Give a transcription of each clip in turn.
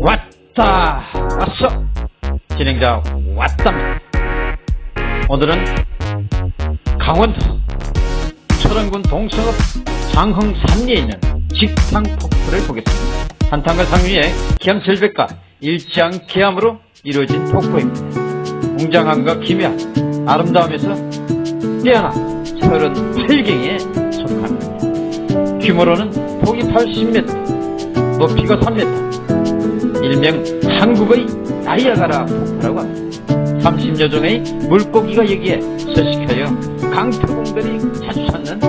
왔다. 왔어. 진행자 왔답니다 오늘은 강원도 철원군 동서읍 장흥 산리에 있는 직탕 폭포를 보겠습니다. 한탄과 상류의 기암 절벽과 일치한 기암으로 이루어진 폭포입니다. 웅장함과 기묘한 아름다움에서 뛰어난 38경에 속합니다. 규모로는 폭이 80m 높이가 3m 일명 한국의 나이아가라 폭포라고 합니다. 30여 종의 물고기가 여기에 서식하여 강태공들이 자주 찾는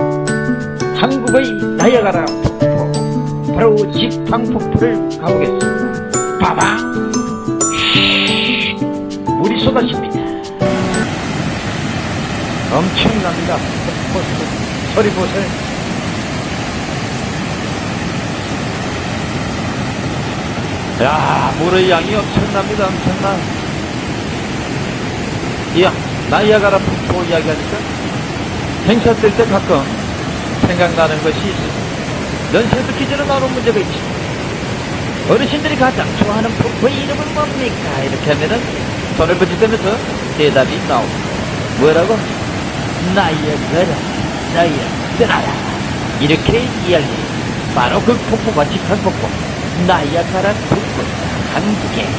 한국의 나이아가라 폭포 바로 직탕폭포를 가보겠습니다. 빠방 물이 쏟아집니다. 엄청납니다. 폭포 소리 보세요 야 물의 양이 엄청납니다 엄청나 이야 나이아가라 폭포 이야기하니까 행사 뜰 때 가끔 생각나는 것이 연세도 기준에 나오는 문제가 있지. 어르신들이 가장 좋아하는 폭포의 이름은 뭡니까? 이렇게 하면은 손을 번지면서 대답이 나옵니다. 뭐라고? 나이아가라 나이아가라. 이렇게 이야기 바로 그 폭포가 직한 폭포 나이아가라 폭포 한국에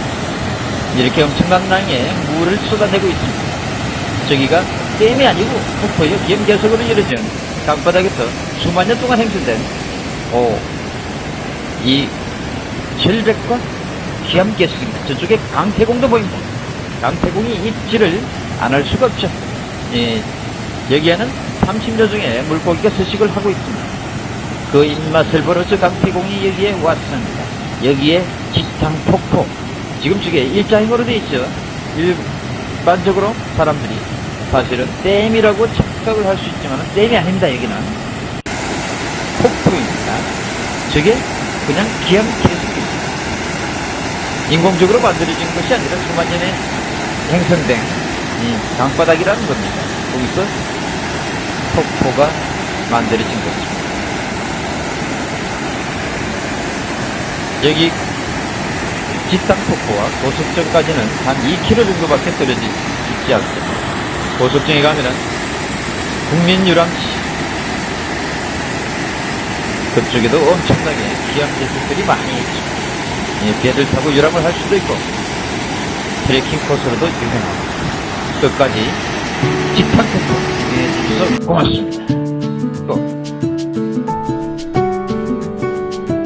이렇게 엄청난 양의 물을 쏟아내고 있습니다. 저기가 댐이 아니고 폭포의 기암계석으로 이루어진 강바닥에서 수만 년 동안 행진된 오, 이 절벽과 기암계석입니다. 저쪽에 강태공도 보입니다. 강태공이 입지를 안 할 수가 없죠. 예, 여기에는 30여 종의 물고기가 서식을 하고 있습니다. 그 입맛을 저 강태공이 여기에 왔습니다. 여기에 직탕 폭포. 지금 저게 일자형으로 되어 있죠. 일반적으로 사람들이 사실은 댐이라고 착각을 할 수 있지만 댐이 아닙니다 여기는. 폭포입니다. 저게 그냥 기암 계속입니다. 인공적으로 만들어진 것이 아니라 수만 년에 형성된 이 강바닥이라는 겁니다. 거기서 폭포가 만들어진 것입니다 여기 직탕폭포와 고속정까지는 한 2km 정도밖에 떨어져 있지 않습니다. 고속정에 가면은 국민유람시 그쪽에도 엄청나게 기암제식들이 많이 있죠. 예, 배를 타고 유람을 할 수도 있고 트레킹 코스로도 유명하고 끝까지 직탕폭포 예, 주셔서 고맙습니다.